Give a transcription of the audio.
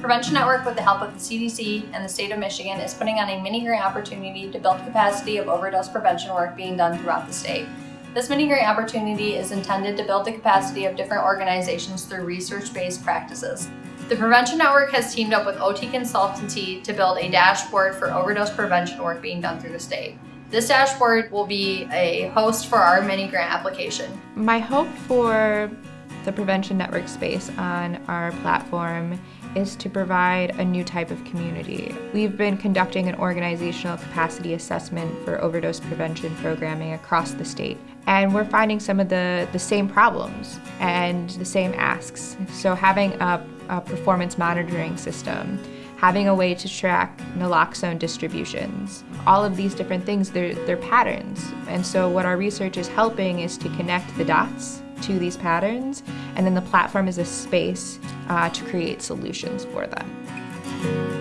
Prevention Network, with the help of the CDC and the state of Michigan, is putting on a mini grant opportunity to build capacity of overdose prevention work being done throughout the state. This mini grant opportunity is intended to build the capacity of different organizations through research-based practices. The Prevention Network has teamed up with OT Consultancy to build a dashboard for overdose prevention work being done through the state. This dashboard will be a host for our mini grant application. My hope for the Prevention Network space on our platform is to provide a new type of community. We've been conducting an organizational capacity assessment for overdose prevention programming across the state. And we're finding some of the, the same problems and the same asks. So having a, a performance monitoring system, having a way to track naloxone distributions. All of these different things, they're, they're patterns. And so what our research is helping is to connect the dots to these patterns, and then the platform is a space uh, to create solutions for them.